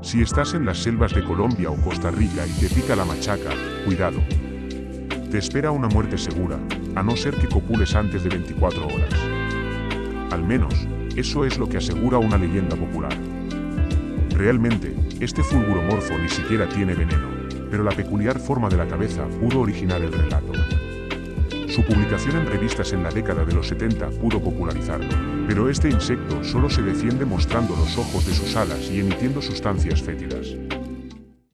Si estás en las selvas de Colombia o Costa Rica y te pica la machaca, cuidado. Te espera una muerte segura, a no ser que copules antes de 24 horas. Al menos, eso es lo que asegura una leyenda popular. Realmente, este fulguromorfo ni siquiera tiene veneno, pero la peculiar forma de la cabeza pudo originar el relato. Su publicación en revistas en la década de los 70 pudo popularizarlo, pero este insecto solo se defiende mostrando los ojos de sus alas y emitiendo sustancias fétidas.